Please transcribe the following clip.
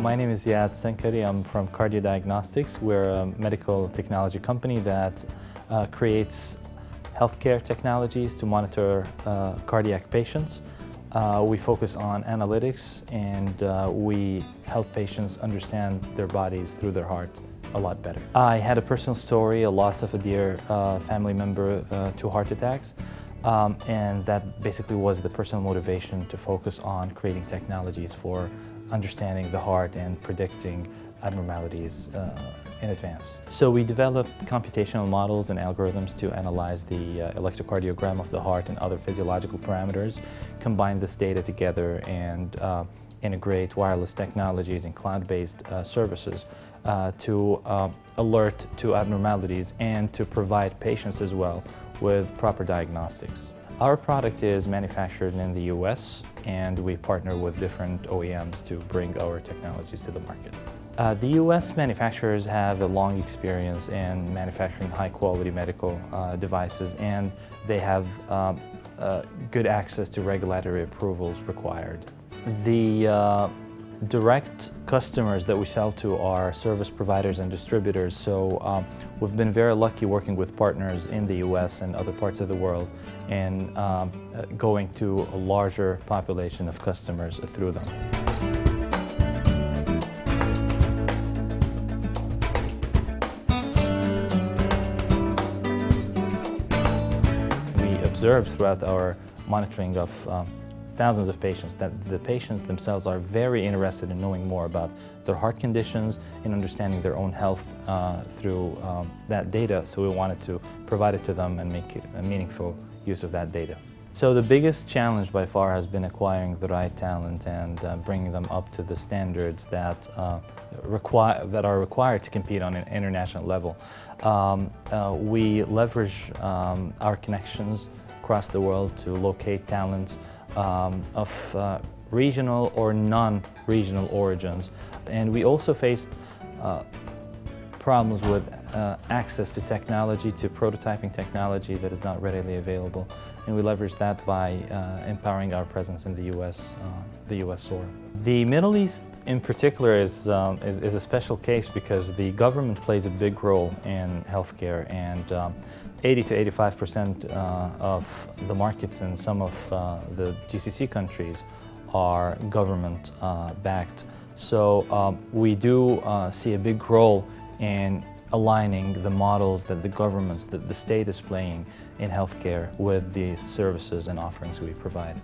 My name is Ziad Sankari. I'm from Cardio Diagnostics. We're a medical technology company that uh, creates healthcare technologies to monitor uh, cardiac patients. Uh, we focus on analytics and uh, we help patients understand their bodies through their heart a lot better. I had a personal story, a loss of a dear uh, family member uh, to heart attacks. Um, and that basically was the personal motivation to focus on creating technologies for understanding the heart and predicting abnormalities uh, in advance. So we developed computational models and algorithms to analyze the uh, electrocardiogram of the heart and other physiological parameters, combine this data together and uh, integrate wireless technologies and cloud-based uh, services uh, to uh, alert to abnormalities and to provide patients as well with proper diagnostics. Our product is manufactured in the US and we partner with different OEMs to bring our technologies to the market. Uh, the US manufacturers have a long experience in manufacturing high quality medical uh, devices and they have um, uh, good access to regulatory approvals required. The uh, direct customers that we sell to are service providers and distributors. So um, we've been very lucky working with partners in the US and other parts of the world and um, uh, going to a larger population of customers through them. We observed throughout our monitoring of um, thousands of patients that the patients themselves are very interested in knowing more about their heart conditions and understanding their own health uh, through um, that data. So we wanted to provide it to them and make a meaningful use of that data. So the biggest challenge by far has been acquiring the right talent and uh, bringing them up to the standards that, uh, require, that are required to compete on an international level. Um, uh, we leverage um, our connections across the world to locate talents um, of uh, regional or non-regional origins. And we also faced uh, problems with uh, access to technology, to prototyping technology that is not readily available. And we leverage that by uh, empowering our presence in the U.S., uh, the U.S. soil. The Middle East in particular is, um, is, is, a special case because the government plays a big role in healthcare and um, 80 to 85 percent uh, of the markets in some of uh, the GCC countries are government uh, backed. So um, we do see a big role in aligning the models that the governments, that the state is playing in healthcare with the services and offerings we provide.